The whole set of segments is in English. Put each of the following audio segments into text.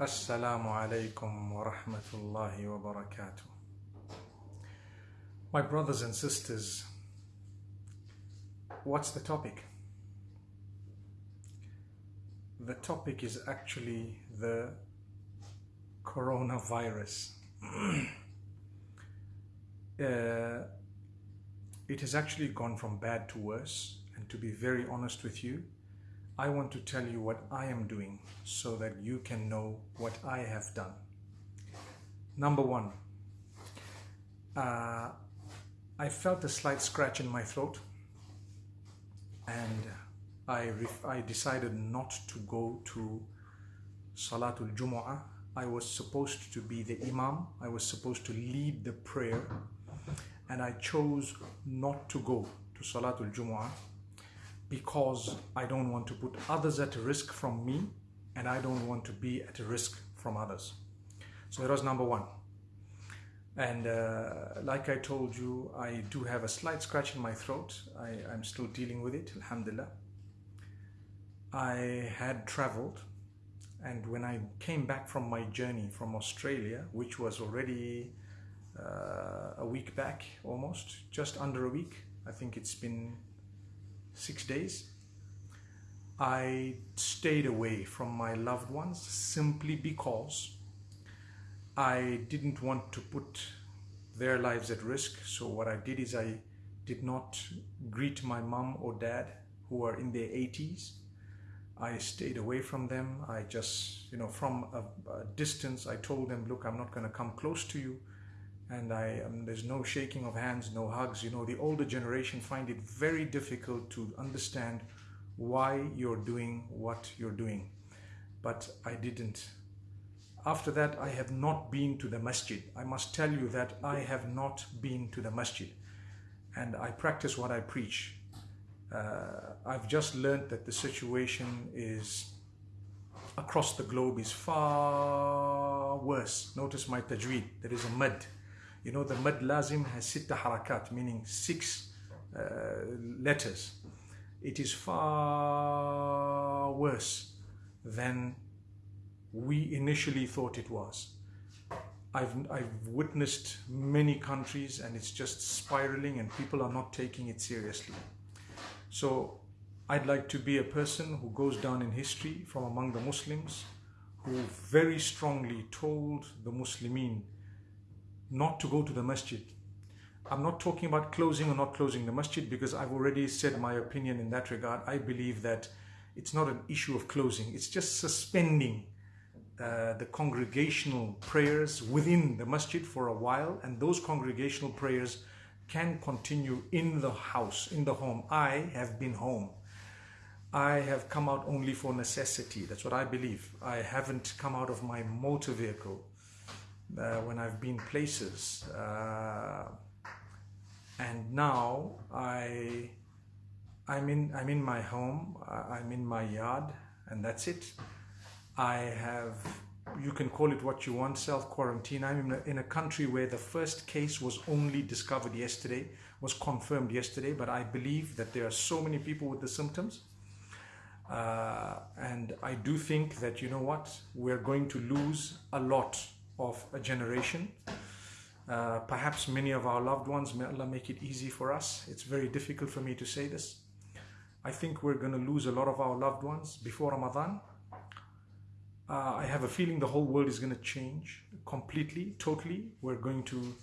Assalamu alaikum wa rahmatullahi wa barakatuh. My brothers and sisters, what's the topic? The topic is actually the coronavirus. uh, it has actually gone from bad to worse, and to be very honest with you, I want to tell you what I am doing so that you can know what I have done. Number one, uh, I felt a slight scratch in my throat and I, I decided not to go to Salatul Jumu'ah. I was supposed to be the Imam, I was supposed to lead the prayer, and I chose not to go to Salatul Jumu'ah because I don't want to put others at risk from me and I don't want to be at risk from others. So that was number one. And uh, like I told you, I do have a slight scratch in my throat. I, I'm still dealing with it, alhamdulillah. I had traveled and when I came back from my journey from Australia, which was already uh, a week back almost, just under a week, I think it's been six days, I stayed away from my loved ones simply because I didn't want to put their lives at risk. So what I did is I did not greet my mom or dad who are in their 80s. I stayed away from them. I just, you know, from a, a distance, I told them, look, I'm not going to come close to you and I um, there's no shaking of hands, no hugs. You know, the older generation find it very difficult to understand why you're doing what you're doing. But I didn't. After that, I have not been to the masjid. I must tell you that I have not been to the masjid. And I practice what I preach. Uh, I've just learned that the situation is across the globe is far worse. Notice my tajweed. There is a mud you know, the mad lazim has sitta harakat, meaning six uh, letters. It is far worse than we initially thought it was. I've, I've witnessed many countries and it's just spiraling and people are not taking it seriously. So I'd like to be a person who goes down in history from among the Muslims who very strongly told the Muslimin not to go to the masjid. I'm not talking about closing or not closing the masjid because I've already said my opinion in that regard. I believe that it's not an issue of closing, it's just suspending uh, the congregational prayers within the masjid for a while, and those congregational prayers can continue in the house, in the home. I have been home. I have come out only for necessity. That's what I believe. I haven't come out of my motor vehicle when I've been places. Uh, and now I, I'm in, I'm in my home, I'm in my yard, and that's it. I have, you can call it what you want, self-quarantine. I'm in a, in a country where the first case was only discovered yesterday, was confirmed yesterday, but I believe that there are so many people with the symptoms. Uh, and I do think that, you know what, we're going to lose a lot of a generation. Uh, perhaps many of our loved ones, may Allah make it easy for us. It's very difficult for me to say this. I think we're going to lose a lot of our loved ones before Ramadan. Uh, I have a feeling the whole world is going to change completely, totally. We're going to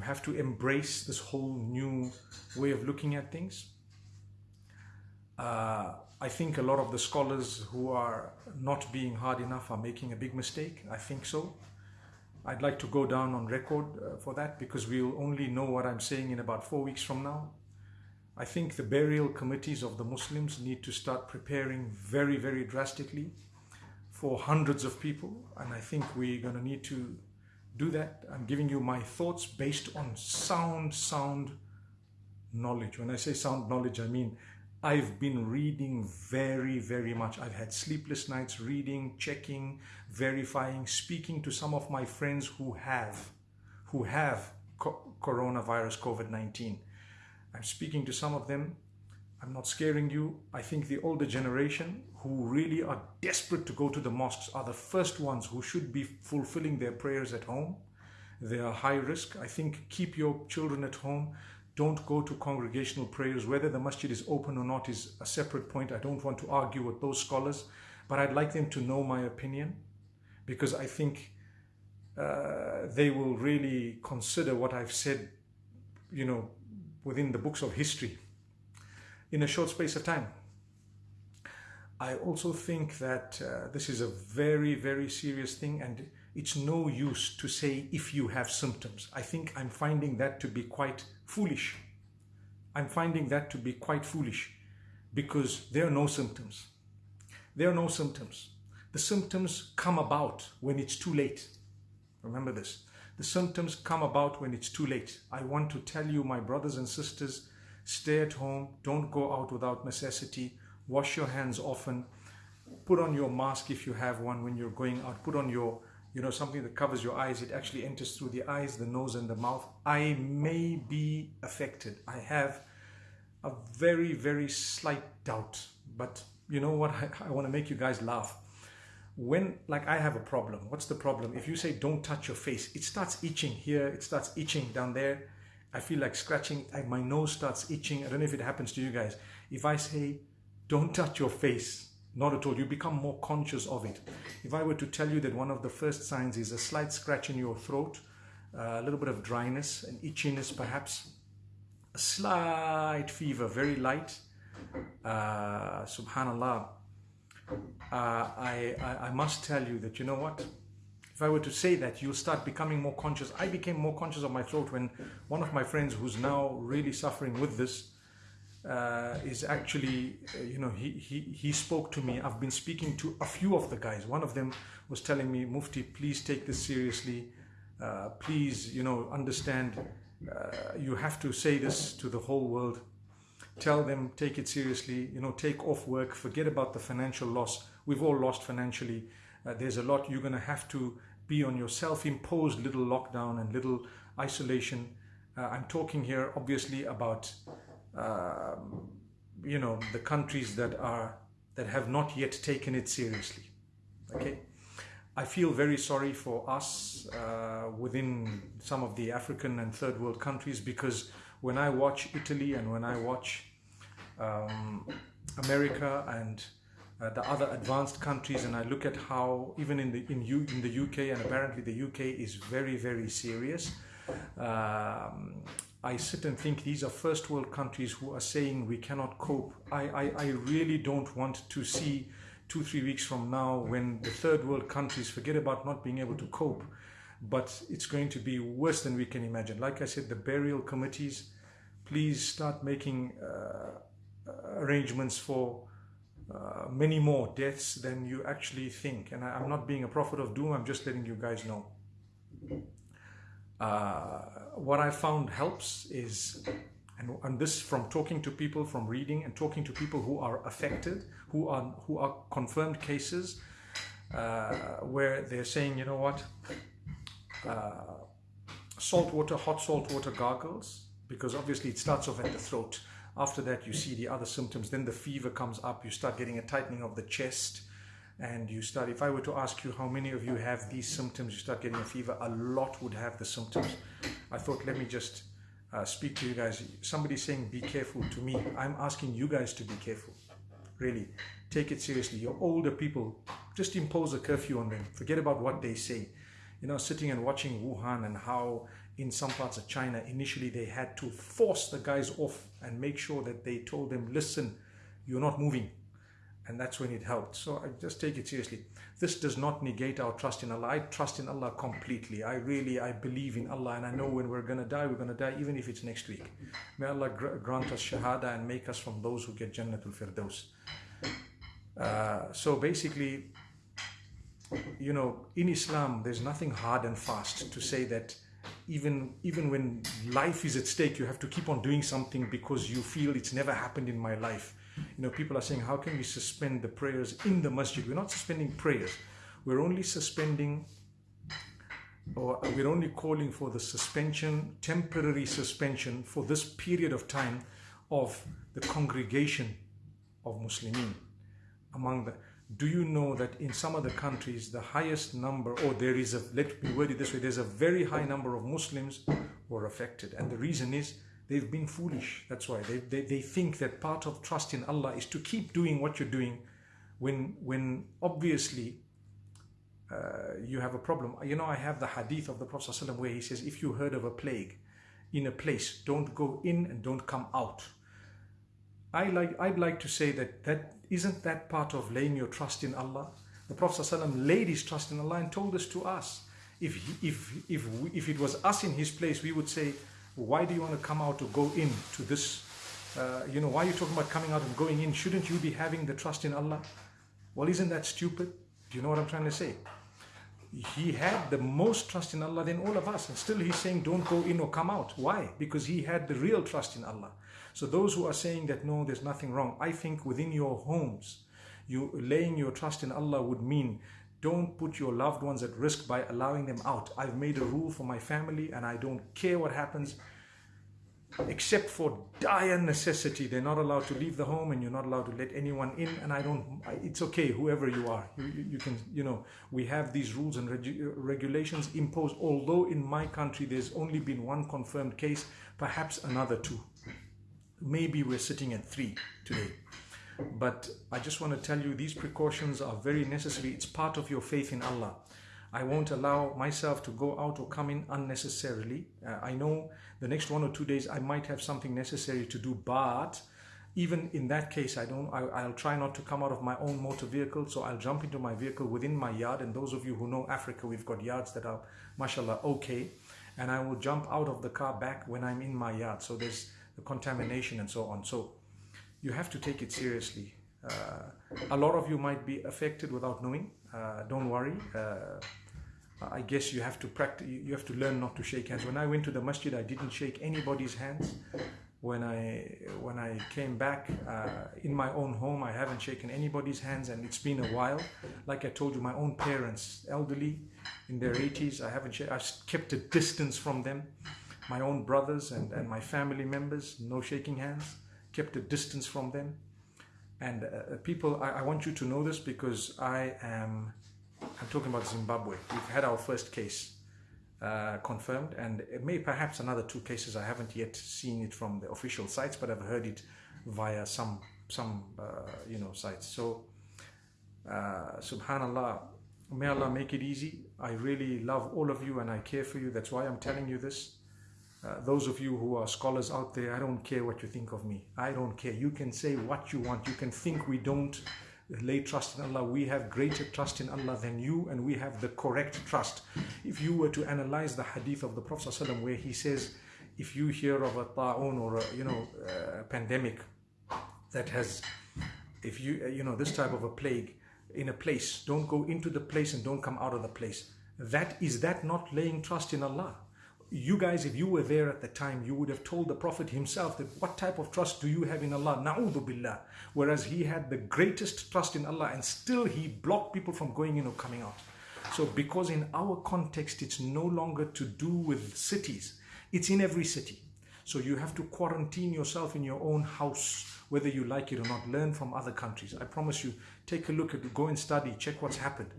have to embrace this whole new way of looking at things. Uh, I think a lot of the scholars who are not being hard enough are making a big mistake. I think so. I'd like to go down on record uh, for that because we'll only know what I'm saying in about four weeks from now. I think the burial committees of the Muslims need to start preparing very, very drastically for hundreds of people. And I think we're going to need to do that. I'm giving you my thoughts based on sound, sound knowledge. When I say sound knowledge, I mean I've been reading very, very much. I've had sleepless nights reading, checking, verifying, speaking to some of my friends who have, who have co coronavirus, COVID-19. I'm speaking to some of them. I'm not scaring you. I think the older generation who really are desperate to go to the mosques are the first ones who should be fulfilling their prayers at home. They are high risk. I think keep your children at home. Don't go to congregational prayers. Whether the masjid is open or not is a separate point. I don't want to argue with those scholars, but I'd like them to know my opinion because I think uh, they will really consider what I've said, you know, within the books of history in a short space of time. I also think that uh, this is a very, very serious thing and it's no use to say if you have symptoms. I think I'm finding that to be quite foolish. I'm finding that to be quite foolish because there are no symptoms. There are no symptoms. The symptoms come about when it's too late. Remember this. The symptoms come about when it's too late. I want to tell you, my brothers and sisters, stay at home. Don't go out without necessity. Wash your hands often. Put on your mask if you have one when you're going out. Put on your, you know, something that covers your eyes. It actually enters through the eyes, the nose, and the mouth. I may be affected. I have a very, very slight doubt. But you know what? I, I want to make you guys laugh when like I have a problem, what's the problem? If you say don't touch your face, it starts itching here, it starts itching down there. I feel like scratching, like my nose starts itching. I don't know if it happens to you guys. If I say don't touch your face, not at all, you become more conscious of it. If I were to tell you that one of the first signs is a slight scratch in your throat, uh, a little bit of dryness and itchiness perhaps, a slight fever, very light, uh, subhanallah, uh, I, I, I must tell you that, you know what? If I were to say that, you'll start becoming more conscious. I became more conscious of my throat when one of my friends who's now really suffering with this uh, is actually, uh, you know, he, he, he spoke to me. I've been speaking to a few of the guys. One of them was telling me, Mufti, please take this seriously. Uh, please, you know, understand uh, you have to say this to the whole world tell them take it seriously you know take off work forget about the financial loss we've all lost financially uh, there's a lot you're going to have to be on your self-imposed little lockdown and little isolation i'm talking here obviously about um, you know the countries that are that have not yet taken it seriously. Okay? I feel very sorry for us uh, within some of the African and third world countries because when I watch Italy and when I watch um, America and uh, the other advanced countries and I look at how even in the in, U, in the UK and apparently the UK is very very serious um, I sit and think these are first world countries who are saying we cannot cope I, I, I really don't want to see two three weeks from now when the third world countries forget about not being able to cope but it's going to be worse than we can imagine. Like I said, the burial committees, please start making uh, arrangements for uh, many more deaths than you actually think. And I, am not being a prophet of doom, I'm just letting you guys know. Uh, what I found helps is, and, and this from talking to people, from reading and talking to people who are affected, who are, who are confirmed cases, uh, where they're saying, you know what, uh, salt water, hot salt water gargles, because obviously it starts off at the throat. After that, you see the other symptoms. Then the fever comes up. You start getting a tightening of the chest. And you start, if I were to ask you how many of you have these symptoms, you start getting a fever, a lot would have the symptoms. I thought, let me just uh, speak to you guys. Somebody saying, be careful to me. I'm asking you guys to be careful. Really, take it seriously. Your older people, just impose a curfew on them. Forget about what they say you know, sitting and watching Wuhan and how in some parts of China, initially they had to force the guys off and make sure that they told them, listen, you're not moving. And that's when it helped. So I just take it seriously. This does not negate our trust in Allah. I trust in Allah completely. I really, I believe in Allah and I know when we're going to die, we're going to die even if it's next week. May Allah grant us shahada and make us from those who get Jannatul Firdaus. Uh, so basically, you know, in Islam, there's nothing hard and fast to say that even even when life is at stake, you have to keep on doing something because you feel it's never happened in my life. You know, people are saying, how can we suspend the prayers in the masjid? We're not suspending prayers. We're only suspending or we're only calling for the suspension, temporary suspension for this period of time of the congregation of Muslimin among the do you know that in some of the countries the highest number or there is a let me word it this way there's a very high number of muslims who are affected and the reason is they've been foolish that's why they, they, they think that part of trust in allah is to keep doing what you're doing when when obviously uh, you have a problem you know i have the hadith of the prophet ﷺ where he says if you heard of a plague in a place don't go in and don't come out I like, I'd like to say that that isn't that part of laying your trust in Allah? The Prophet ﷺ laid his trust in Allah and told us to us. If, if, if, we, if it was us in his place, we would say, why do you want to come out or go in to this? Uh, you know, why are you talking about coming out and going in? Shouldn't you be having the trust in Allah? Well, isn't that stupid? Do you know what I'm trying to say? He had the most trust in Allah than all of us. And still he's saying, don't go in or come out. Why? Because he had the real trust in Allah. So those who are saying that no, there's nothing wrong, I think within your homes, you laying your trust in Allah would mean don't put your loved ones at risk by allowing them out. I've made a rule for my family and I don't care what happens except for dire necessity. They're not allowed to leave the home and you're not allowed to let anyone in. And I don't, it's okay, whoever you are, you, you, can, you know, we have these rules and regu uh, regulations imposed. Although in my country, there's only been one confirmed case, perhaps another two maybe we're sitting at three today. But I just want to tell you these precautions are very necessary. It's part of your faith in Allah. I won't allow myself to go out or come in unnecessarily. Uh, I know the next one or two days I might have something necessary to do, but even in that case, I don't. I, will try not to come out of my own motor vehicle, so I'll jump into my vehicle within my yard. And those of you who know Africa, we've got yards that are, mashallah, okay. And I will jump out of the car back when I'm in my yard. So there's the contamination and so on. So you have to take it seriously. Uh, a lot of you might be affected without knowing. Uh, don't worry. Uh, I guess you have to practice. You have to learn not to shake hands. When I went to the masjid, I didn't shake anybody's hands. When I when I came back uh, in my own home, I haven't shaken anybody's hands, and it's been a while. Like I told you, my own parents, elderly, in their 80s, I haven't. I've kept a distance from them my own brothers and, and my family members, no shaking hands, kept a distance from them. And uh, uh, people, I, I, want you to know this because I am, I'm talking about Zimbabwe. We've had our first case uh, confirmed and it may perhaps another two cases. I haven't yet seen it from the official sites, but I've heard it via some, some uh, you know, sites. So, uh, subhanallah, may Allah make it easy. I really love all of you and I care for you. That's why I'm telling you this. Uh, those of you who are scholars out there, I don't care what you think of me. I don't care. You can say what you want. You can think we don't lay trust in Allah. We have greater trust in Allah than you and we have the correct trust. If you were to analyze the hadith of the Prophet ﷺ where he says, if you hear of a ta'un or a, you know, a pandemic that has, if you, you know, this type of a plague in a place, don't go into the place and don't come out of the place. That is that not laying trust in Allah? You guys, if you were there at the time, you would have told the Prophet himself that what type of trust do you have in Allah? Na'udhu billah. Whereas he had the greatest trust in Allah and still he blocked people from going in or coming out. So because in our context, it's no longer to do with cities. It's in every city. So you have to quarantine yourself in your own house, whether you like it or not. Learn from other countries. I promise you, take a look at go and study, check what's happened.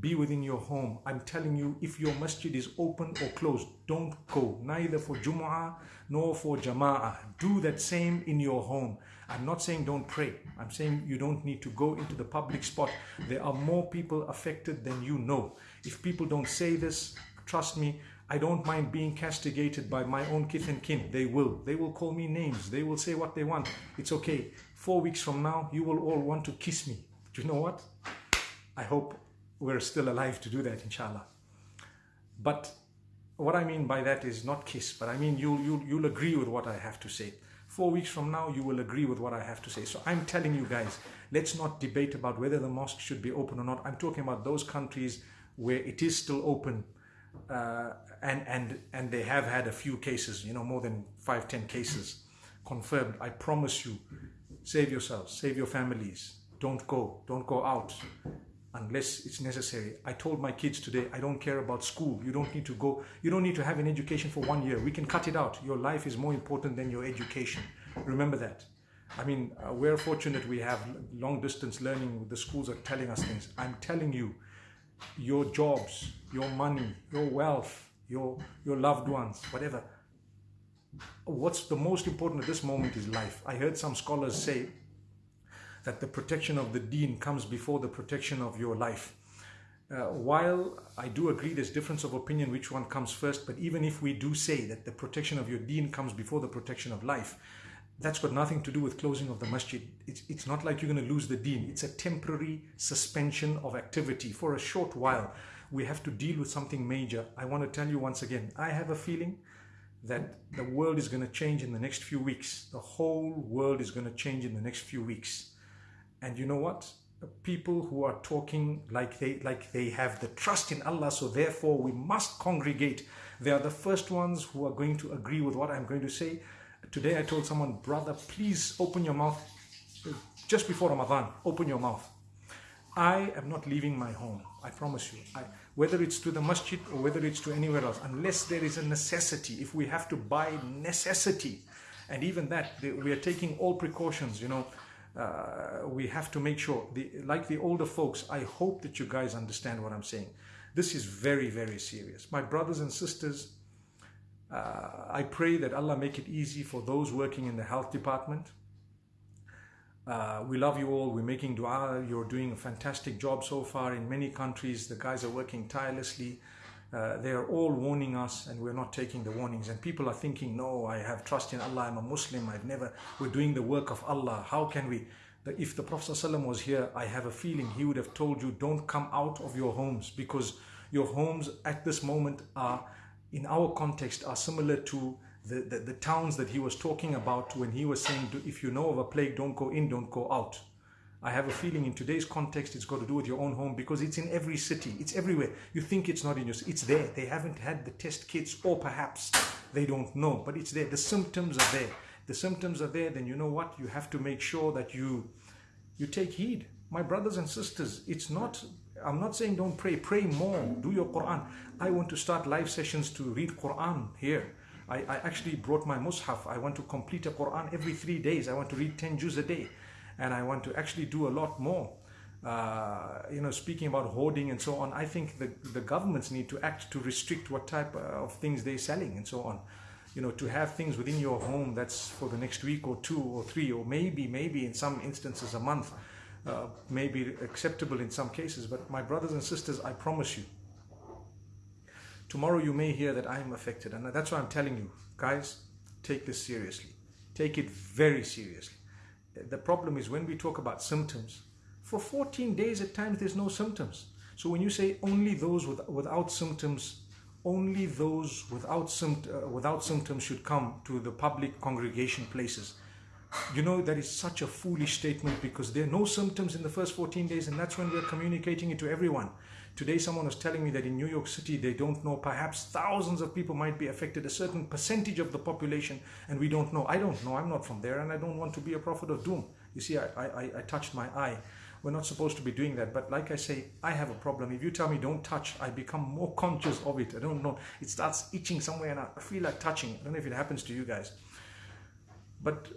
Be within your home. I'm telling you, if your masjid is open or closed, don't go. Neither for Jumu'ah nor for Jama'ah. Do that same in your home. I'm not saying don't pray. I'm saying you don't need to go into the public spot. There are more people affected than you know. If people don't say this, trust me, I don't mind being castigated by my own kith and kin. They will. They will call me names. They will say what they want. It's okay. Four weeks from now, you will all want to kiss me. Do you know what? I hope we're still alive to do that, inshallah. But what I mean by that is not kiss, but I mean you'll, you'll, you'll agree with what I have to say. Four weeks from now, you will agree with what I have to say. So I'm telling you guys, let's not debate about whether the mosque should be open or not. I'm talking about those countries where it is still open uh, and, and, and they have had a few cases, you know, more than five, ten cases confirmed. I promise you, save yourselves, save your families. Don't go, don't go out unless it's necessary. I told my kids today, I don't care about school. You don't need to go, you don't need to have an education for one year. We can cut it out. Your life is more important than your education. Remember that. I mean, uh, we're fortunate we have long distance learning. The schools are telling us things. I'm telling you, your jobs, your money, your wealth, your, your loved ones, whatever. What's the most important at this moment is life. I heard some scholars say that the protection of the deen comes before the protection of your life. Uh, while I do agree there's difference of opinion which one comes first, but even if we do say that the protection of your deen comes before the protection of life, that's got nothing to do with closing of the masjid. It's, it's not like you're going to lose the deen. It's a temporary suspension of activity for a short while. We have to deal with something major. I want to tell you once again, I have a feeling that the world is going to change in the next few weeks. The whole world is going to change in the next few weeks. And you know what? People who are talking like they like they have the trust in Allah, so therefore we must congregate. They are the first ones who are going to agree with what I'm going to say. Today I told someone, brother, please open your mouth just before Ramadan. Open your mouth. I am not leaving my home. I promise you. I, whether it's to the masjid or whether it's to anywhere else, unless there is a necessity, if we have to buy necessity, and even that, we are taking all precautions, you know, uh, we have to make sure, the, like the older folks, I hope that you guys understand what I'm saying. This is very, very serious. My brothers and sisters, uh, I pray that Allah make it easy for those working in the health department. Uh, we love you all. We're making dua. You're doing a fantastic job so far in many countries. The guys are working tirelessly. Uh, they are all warning us and we're not taking the warnings. And people are thinking, no, I have trust in Allah. I'm a Muslim. I've never, we're doing the work of Allah. How can we? If the Prophet ﷺ was here, I have a feeling he would have told you, don't come out of your homes because your homes at this moment are in our context are similar to the, the, the, towns that he was talking about when he was saying, if you know of a plague, don't go in, don't go out. I have a feeling in today's context, it's got to do with your own home because it's in every city. It's everywhere. You think it's not in your It's there. They haven't had the test kits or perhaps they don't know, but it's there. The symptoms are there. The symptoms are there. Then you know what? You have to make sure that you, you take heed. My brothers and sisters, it's not I'm not saying don't pray. Pray more. Do your Quran. I want to start live sessions to read Quran here. I, I actually brought my mushaf. I want to complete a Quran every three days. I want to read 10 juz a day. And I want to actually do a lot more. Uh, you know, speaking about hoarding and so on, I think the, the governments need to act to restrict what type of things they're selling and so on. You know, to have things within your home that's for the next week or two or three or maybe, maybe in some instances a month uh, may be acceptable in some cases, but my brothers and sisters, I promise you, tomorrow you may hear that I am affected. And that's why I'm telling you, guys, take this seriously. Take it very seriously. The problem is when we talk about symptoms, for 14 days at times there's no symptoms. So when you say only those with, without symptoms, only those without, uh, without symptoms should come to the public congregation places. You know, that is such a foolish statement because there are no symptoms in the first 14 days and that's when we're communicating it to everyone. Today someone was telling me that in New York City they don't know, perhaps thousands of people might be affected, a certain percentage of the population and we don't know. I don't know, I'm not from there and I don't want to be a prophet of doom. You see, I, I, I touched my eye. We're not supposed to be doing that. But like I say, I have a problem. If you tell me don't touch, I become more conscious of it. I don't know. It starts itching somewhere and I feel like touching. I don't know if it happens to you guys. But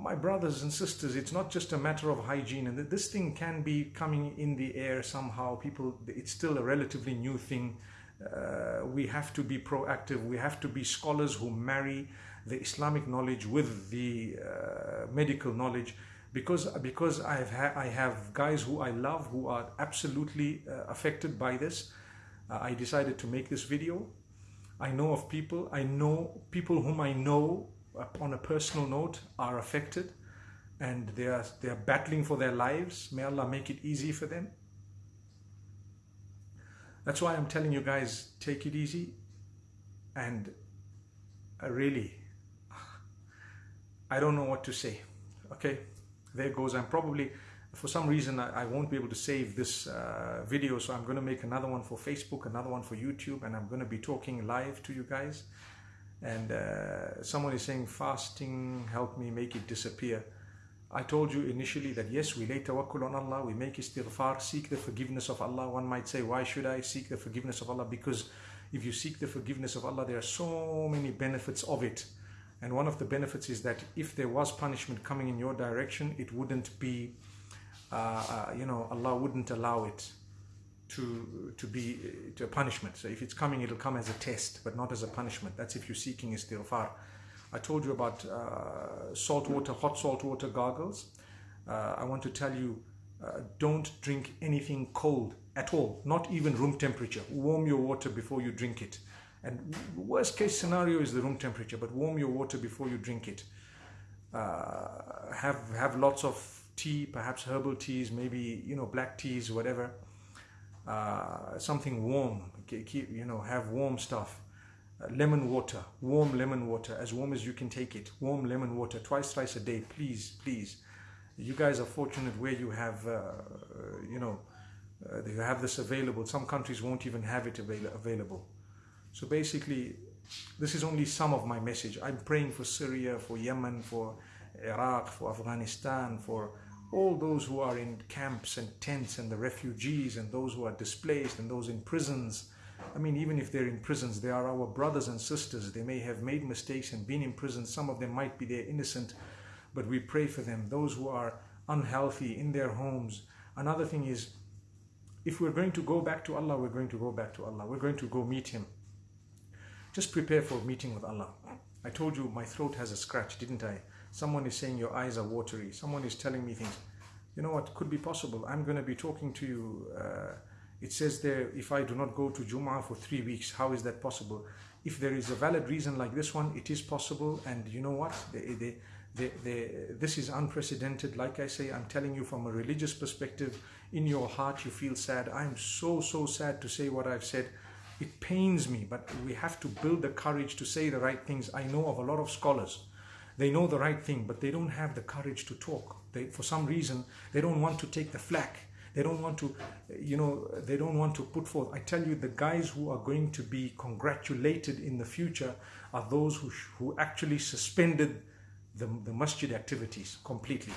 my brothers and sisters, it's not just a matter of hygiene, and this thing can be coming in the air somehow. People, it's still a relatively new thing. Uh, we have to be proactive. We have to be scholars who marry the Islamic knowledge with the uh, medical knowledge. Because because I've ha I have guys who I love who are absolutely uh, affected by this. Uh, I decided to make this video. I know of people. I know people whom I know on a personal note are affected and they are, they are battling for their lives. May Allah make it easy for them. That's why I'm telling you guys, take it easy and uh, really, I don't know what to say. Okay, there goes. I'm probably, for some reason, I, I won't be able to save this uh, video, so I'm going to make another one for Facebook, another one for YouTube, and I'm going to be talking live to you guys and uh, someone is saying fasting help me make it disappear. I told you initially that yes we lay tawakkul on Allah we make istighfar seek the forgiveness of Allah. One might say why should I seek the forgiveness of Allah? Because if you seek the forgiveness of Allah there are so many benefits of it. And one of the benefits is that if there was punishment coming in your direction, it wouldn't be, uh, uh, you know, Allah wouldn't allow it to to be to a punishment. So if it's coming, it'll come as a test, but not as a punishment. That's if you're seeking istighfar. I told you about uh, salt water, hot salt water gargles. Uh, I want to tell you, uh, don't drink anything cold at all, not even room temperature. Warm your water before you drink it. And worst case scenario is the room temperature, but warm your water before you drink it. Uh, have have lots of tea, perhaps herbal teas, maybe you know black teas, whatever. Uh, something warm. Keep, you know, have warm stuff. Uh, lemon water, warm lemon water, as warm as you can take it. Warm lemon water, twice, thrice a day, please, please. You guys are fortunate where you have, uh, you know, uh, you have this available. Some countries won't even have it avail- available. So basically, this is only some of my message. I'm praying for Syria, for Yemen, for Iraq, for Afghanistan, for all those who are in camps and tents and the refugees and those who are displaced and those in prisons. I mean, even if they're in prisons, they are our brothers and sisters. They may have made mistakes and been in prison. Some of them might be there innocent, but we pray for them. Those who are unhealthy in their homes. Another thing is, if we're going to go back to Allah, we're going to go back to Allah. We're going to go meet Him. Just prepare for meeting with Allah. I told you my throat has a scratch, didn't I? Someone is saying your eyes are watery. Someone is telling me things. You know what could be possible? I'm going to be talking to you. Uh, it says there, if I do not go to Jum'ah for three weeks, how is that possible? If there is a valid reason like this one, it is possible. And you know what? They, they, they, they, this is unprecedented. Like I say, I'm telling you from a religious perspective, in your heart you feel sad. I'm so, so sad to say what I've said. It pains me, but we have to build the courage to say the right things. I know of a lot of scholars they know the right thing, but they don't have the courage to talk. They, for some reason, they don't want to take the flack. They don't want to, you know, they don't want to put forth. I tell you, the guys who are going to be congratulated in the future are those who, who actually suspended the, the masjid activities completely.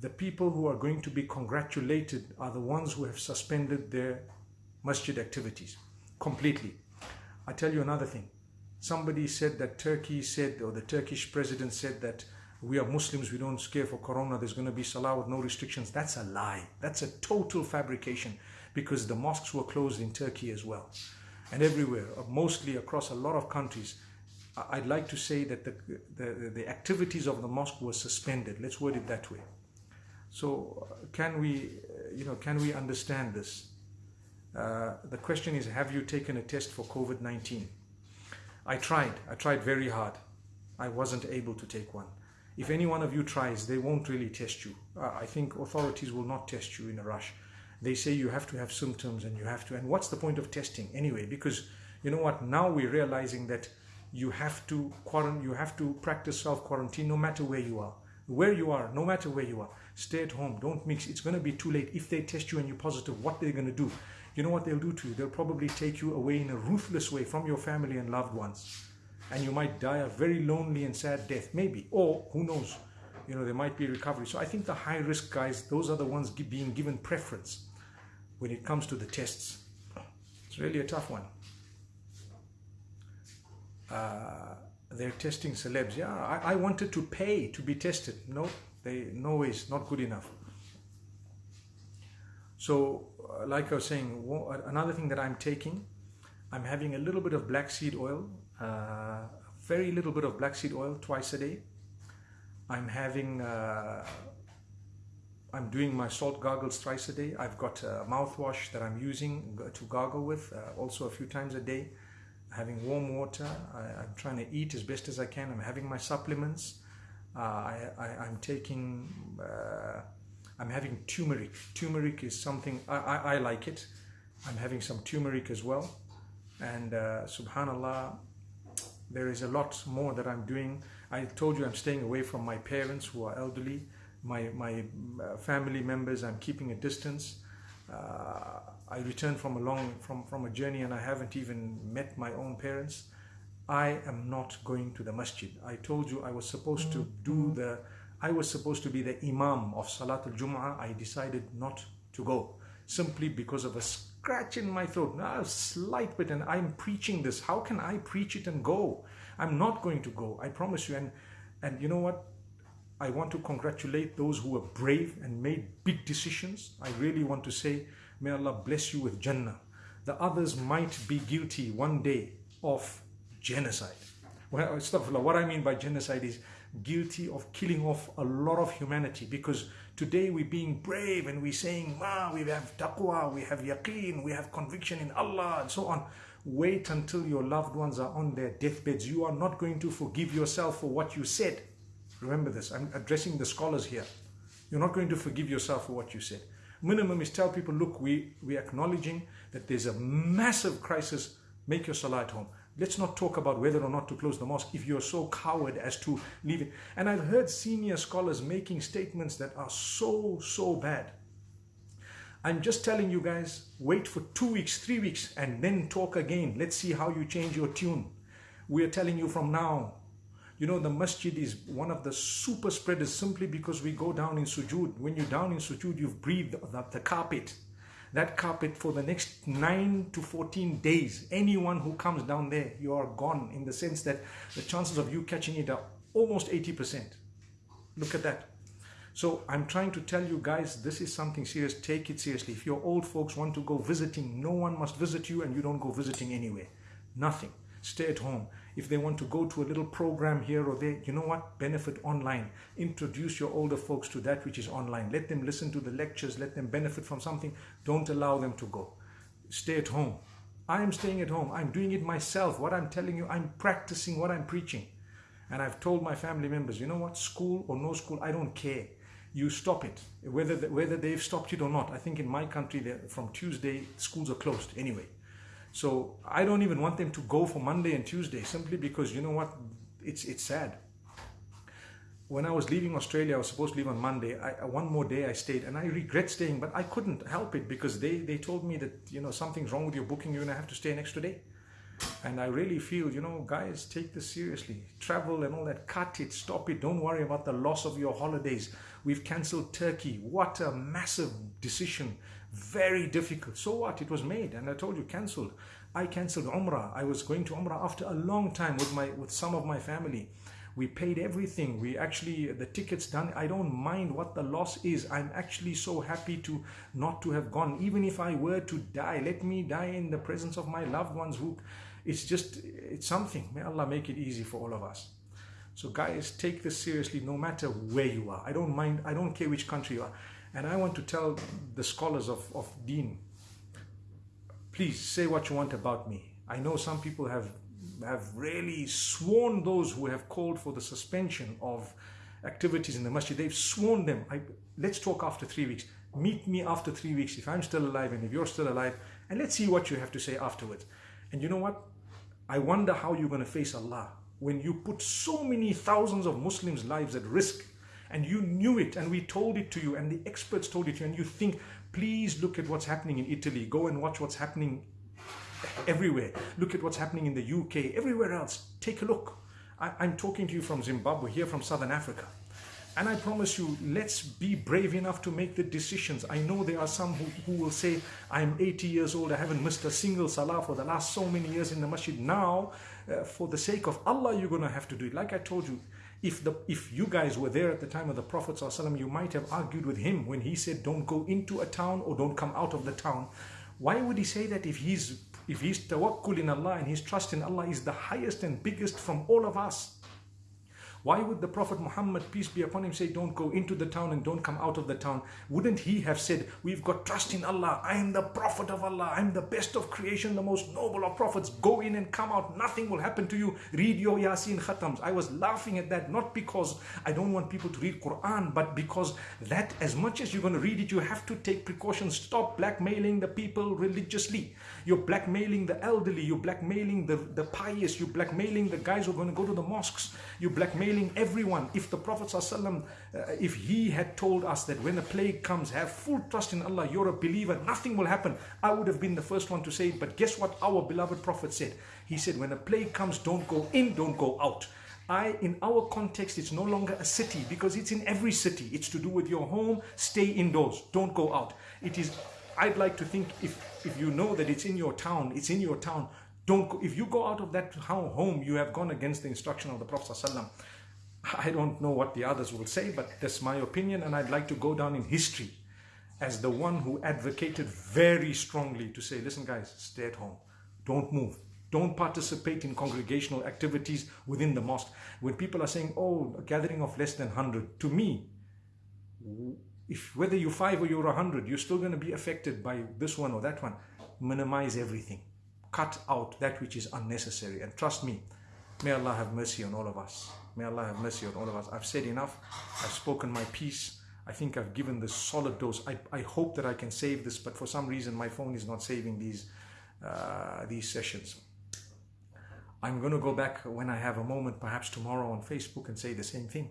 The people who are going to be congratulated are the ones who have suspended their masjid activities completely. I tell you another thing somebody said that Turkey said, or the Turkish president said that we are Muslims, we don't scare for Corona, there's going to be Salah with no restrictions. That's a lie. That's a total fabrication because the mosques were closed in Turkey as well and everywhere, uh, mostly across a lot of countries. I'd like to say that the, the, the activities of the mosque were suspended. Let's word it that way. So uh, can we, uh, you know, can we understand this? Uh, the question is, have you taken a test for COVID-19? I tried. I tried very hard. I wasn't able to take one. If any one of you tries, they won't really test you. Uh, I think authorities will not test you in a rush. They say you have to have symptoms and you have to. And what's the point of testing anyway? Because you know what? Now we're realizing that you have to quarantine. You have to practice self quarantine no matter where you are. Where you are, no matter where you are, stay at home. Don't mix. It's going to be too late. If they test you and you're positive, what they're going to do? You know what they'll do to you? They'll probably take you away in a ruthless way from your family and loved ones. And you might die a very lonely and sad death, maybe. Or, who knows, you know, there might be recovery. So I think the high risk guys, those are the ones being given preference when it comes to the tests. It's really a tough one. Uh, they're testing celebs. Yeah, I, I wanted to pay to be tested. No, they no ways, not good enough. So uh, like I was saying, another thing that I'm taking, I'm having a little bit of black seed oil, uh, very little bit of black seed oil twice a day. I'm having, uh, I'm doing my salt gargles twice a day. I've got a mouthwash that I'm using to gargle with uh, also a few times a day. Having warm water. I, am trying to eat as best as I can. I'm having my supplements. Uh, I, am taking uh, I'm having turmeric. Turmeric is something, I, I, I like it. I'm having some turmeric as well. And uh, subhanAllah, there is a lot more that I'm doing. I told you I'm staying away from my parents who are elderly, my, my uh, family members, I'm keeping a distance. Uh, I returned from a long, from, from a journey and I haven't even met my own parents. I am not going to the masjid. I told you I was supposed to do the I was supposed to be the Imam of Salatul Jum'ah. I decided not to go simply because of a scratch in my throat. A slight bit, and I'm preaching this. How can I preach it and go? I'm not going to go. I promise you. And and you know what? I want to congratulate those who were brave and made big decisions. I really want to say, may Allah bless you with Jannah. The others might be guilty one day of genocide. Well, what I mean by genocide is guilty of killing off a lot of humanity because today we're being brave and we're saying, ah, we have taqwa, we have yaqeen, we have conviction in Allah and so on. Wait until your loved ones are on their deathbeds. You are not going to forgive yourself for what you said. Remember this. I'm addressing the scholars here. You're not going to forgive yourself for what you said. Minimum is tell people, look, we, we're acknowledging that there's a massive crisis. Make your salah at home. Let's not talk about whether or not to close the mosque if you're so coward as to leave it. And I've heard senior scholars making statements that are so, so bad. I'm just telling you guys, wait for two weeks, three weeks, and then talk again. Let's see how you change your tune. We're telling you from now. You know, the masjid is one of the super spreaders simply because we go down in sujood. When you're down in sujood, you've breathed the, the carpet that carpet for the next 9 to 14 days. Anyone who comes down there, you are gone in the sense that the chances of you catching it are almost 80%. Look at that. So I'm trying to tell you guys, this is something serious. Take it seriously. If your old folks want to go visiting, no one must visit you and you don't go visiting anywhere. Nothing. Stay at home. If they want to go to a little program here or there, you know what? Benefit online. Introduce your older folks to that which is online. Let them listen to the lectures. Let them benefit from something. Don't allow them to go. Stay at home. I am staying at home. I'm doing it myself. What I'm telling you, I'm practicing what I'm preaching. And I've told my family members, you know what? School or no school, I don't care. You stop it, whether whether they've stopped it or not. I think in my country, from Tuesday, schools are closed anyway. So I don't even want them to go for Monday and Tuesday simply because you know what? It's, it's sad. When I was leaving Australia, I was supposed to leave on Monday. I, uh, one more day I stayed and I regret staying, but I couldn't help it because they, they told me that, you know, something's wrong with your booking. You're going to have to stay an extra day. And I really feel, you know, guys, take this seriously. Travel and all that, cut it, stop it. Don't worry about the loss of your holidays. We've cancelled Turkey. What a massive decision very difficult. So what? It was made and I told you cancelled. I cancelled Umrah. I was going to Umrah after a long time with my with some of my family. We paid everything. We actually the tickets done. I don't mind what the loss is. I'm actually so happy to not to have gone. Even if I were to die, let me die in the presence of my loved ones who it's just it's something. May Allah make it easy for all of us. So guys, take this seriously no matter where you are. I don't mind, I don't care which country you are. And I want to tell the scholars of, of Deen, please say what you want about me. I know some people have, have really sworn those who have called for the suspension of activities in the masjid. They've sworn them. I, let's talk after three weeks. Meet me after three weeks if I'm still alive and if you're still alive. And let's see what you have to say afterwards. And you know what? I wonder how you're going to face Allah when you put so many thousands of Muslims' lives at risk and you knew it and we told it to you and the experts told it to you and you think please look at what's happening in Italy go and watch what's happening everywhere look at what's happening in the UK everywhere else take a look I, I'm talking to you from Zimbabwe here from Southern Africa and I promise you, let's be brave enough to make the decisions. I know there are some who, who will say, I'm 80 years old, I haven't missed a single salah for the last so many years in the masjid. Now, uh, for the sake of Allah, you're going to have to do it. Like I told you, if, the, if you guys were there at the time of the Prophet you might have argued with him when he said, don't go into a town or don't come out of the town. Why would he say that if he's if his tawakkul in Allah and his trust in Allah is the highest and biggest from all of us? Why would the Prophet Muhammad, peace be upon him, say, don't go into the town and don't come out of the town? Wouldn't he have said, we've got trust in Allah. I am the Prophet of Allah. I'm the best of creation, the most noble of prophets. Go in and come out. Nothing will happen to you. Read your Yasin Khatams. I was laughing at that, not because I don't want people to read Quran, but because that as much as you're going to read it, you have to take precautions. Stop blackmailing the people religiously. You're blackmailing the elderly. You're blackmailing the, the pious. You're blackmailing the guys who are going to go to the mosques. You're blackmailing everyone. If the Prophet ﷺ, uh, if he had told us that when a plague comes, have full trust in Allah, you're a believer, nothing will happen. I would have been the first one to say it. But guess what our beloved Prophet said? He said, when a plague comes, don't go in, don't go out. I, in our context, it's no longer a city because it's in every city. It's to do with your home. Stay indoors. Don't go out. It is I'd like to think if, if you know that it's in your town, it's in your town, Don't if you go out of that home, you have gone against the instruction of the Prophet ﷺ. I don't know what the others will say, but that's my opinion, and I'd like to go down in history as the one who advocated very strongly to say, listen, guys, stay at home, don't move, don't participate in congregational activities within the mosque. When people are saying, oh, a gathering of less than 100, to me, if whether you're five or you're 100, you're still going to be affected by this one or that one. Minimize everything. Cut out that which is unnecessary. And trust me, may Allah have mercy on all of us. May Allah have mercy on all of us. I've said enough. I've spoken my piece. I think I've given this solid dose. I, I hope that I can save this, but for some reason my phone is not saving these, uh, these sessions. I'm going to go back when I have a moment, perhaps tomorrow on Facebook and say the same thing.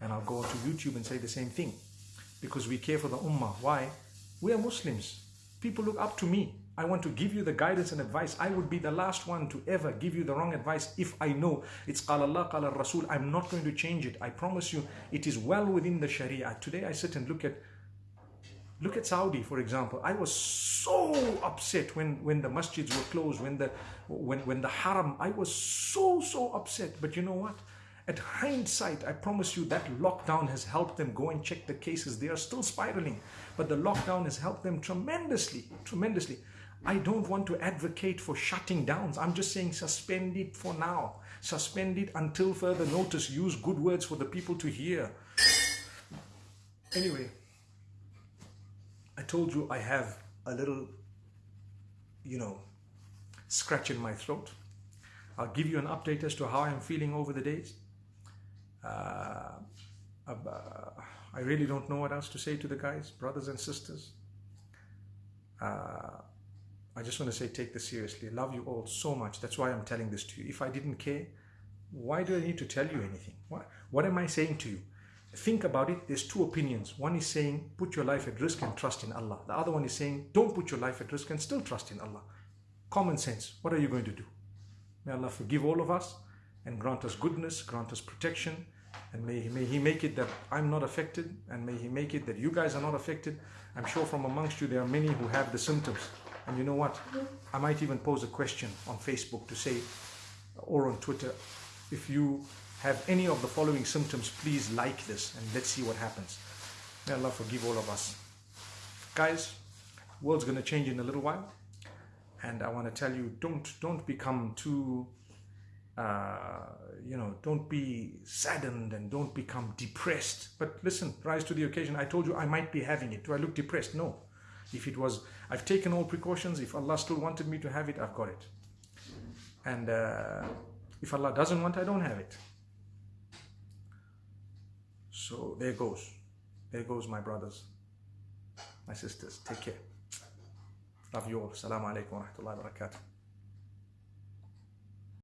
And I'll go onto YouTube and say the same thing. Because we care for the Ummah. Why? We are Muslims. People look up to me. I want to give you the guidance and advice. I would be the last one to ever give you the wrong advice if I know it's Qala Allah, Rasul. I'm not going to change it. I promise you, it is well within the Sharia. Today I sit and look at Look at Saudi, for example. I was so upset when, when the masjids were closed, when the, when, when the haram, I was so, so upset. But you know what? At hindsight, I promise you that lockdown has helped them go and check the cases. They are still spiraling, but the lockdown has helped them tremendously, tremendously. I don't want to advocate for shutting downs. I'm just saying suspend it for now. Suspend it until further notice. Use good words for the people to hear. Anyway, I told you I have a little, you know, scratch in my throat. I'll give you an update as to how I'm feeling over the days. Uh, uh, I really don't know what else to say to the guys, brothers and sisters. Uh, I just want to say take this seriously. I love you all so much. That's why I'm telling this to you. If I didn't care, why do I need to tell you anything? What, what am I saying to you? Think about it. There's two opinions. One is saying put your life at risk and trust in Allah. The other one is saying don't put your life at risk and still trust in Allah. Common sense. What are you going to do? May Allah forgive all of us and grant us goodness, grant us protection, and may, may He make it that I'm not affected, and may He make it that you guys are not affected. I'm sure from amongst you there are many who have the symptoms. And you know what? I might even pose a question on Facebook to say, or on Twitter, if you have any of the following symptoms, please like this and let's see what happens. May Allah forgive all of us. Guys, world's going to change in a little while. And I want to tell you, don't, don't become too, uh, you know, don't be saddened and don't become depressed. But listen, rise to the occasion. I told you I might be having it. Do I look depressed? No. If it was, I've taken all precautions. If Allah still wanted me to have it, I've got it. And uh, if Allah doesn't want, I don't have it. So there goes. There goes my brothers, my sisters. Take care. Love you all. Assalamu alaikum wa rahmatullahi wa barakatuh.